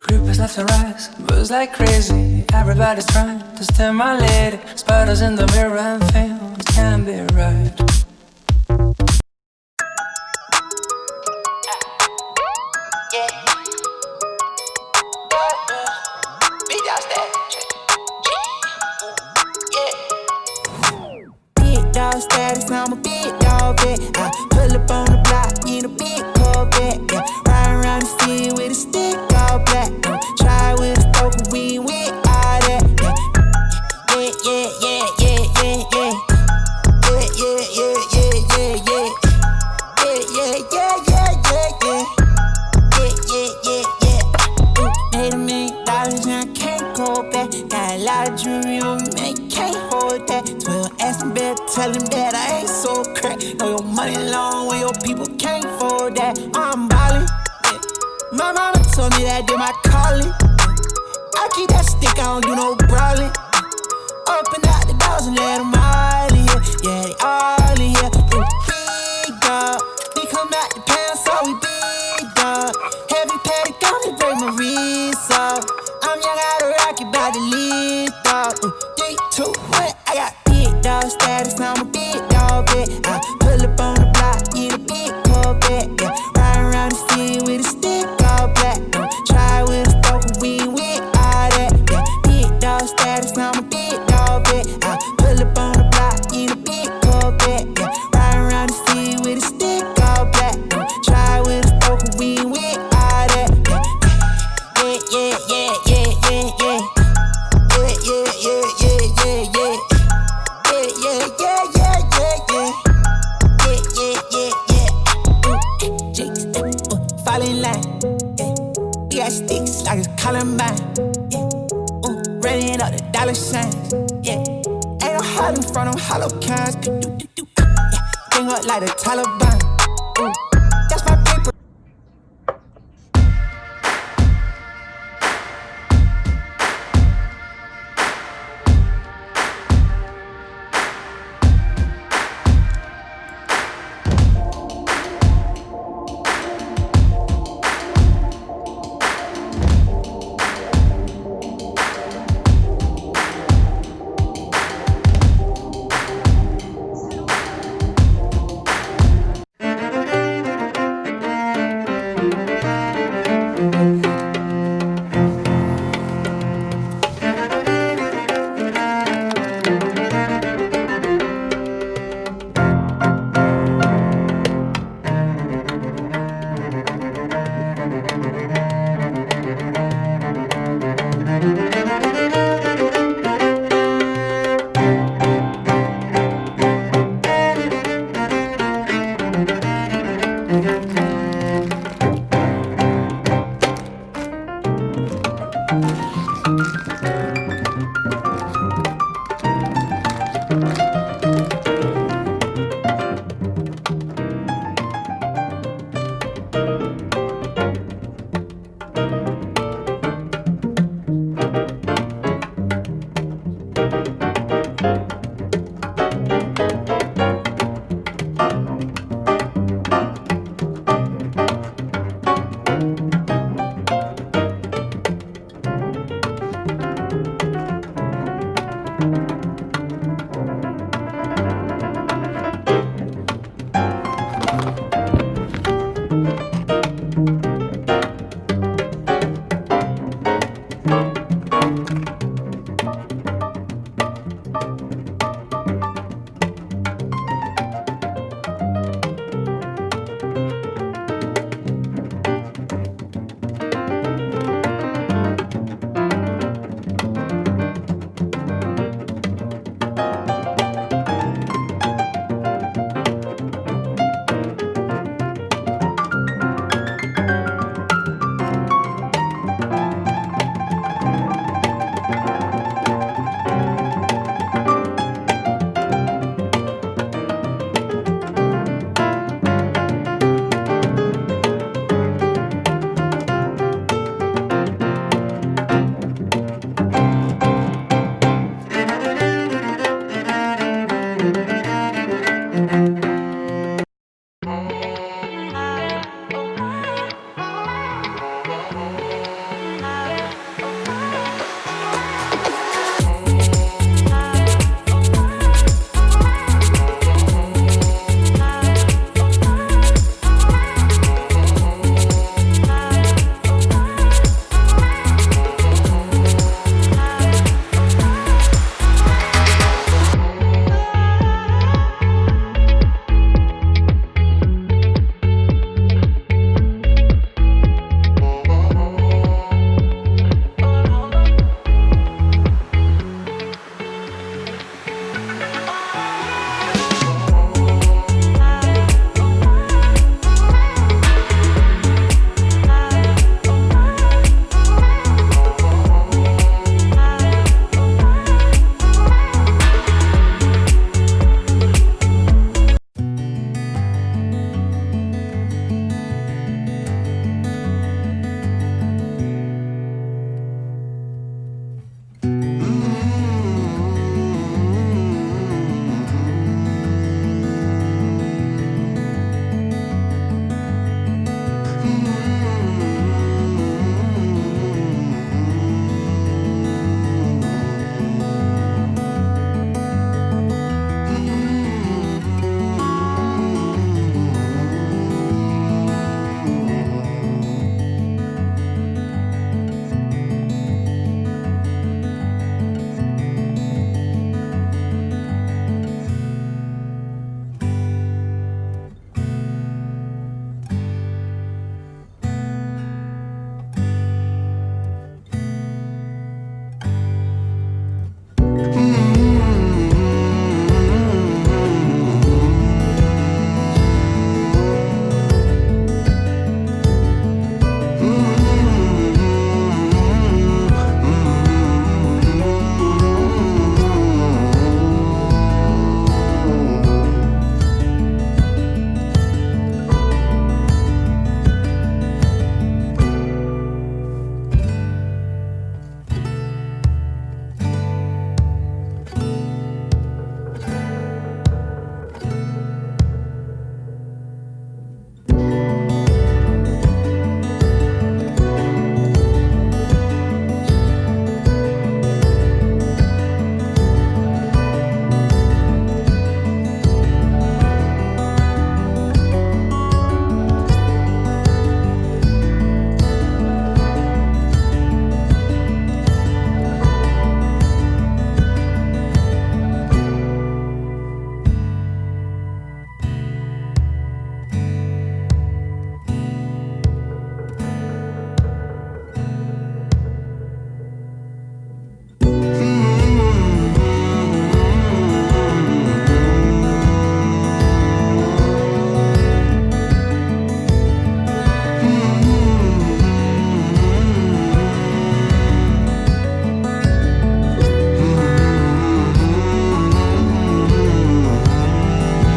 Groupers left and right, buzz like crazy. Everybody's trying to steal my lady. Spiders in the mirror and films can't be right. Big dog status, I'm a big dog, bitch cold. Got a lot of jewelry on me, can't hold that. 12 ass bed, tell him that I ain't so crack. Know your money long when your people can't afford that. I'm ballin'. Yeah. My mama told me that did my calling. I keep that stick, I don't do no break. 투. hide in front of hollow cans. Bring up like a Taliban.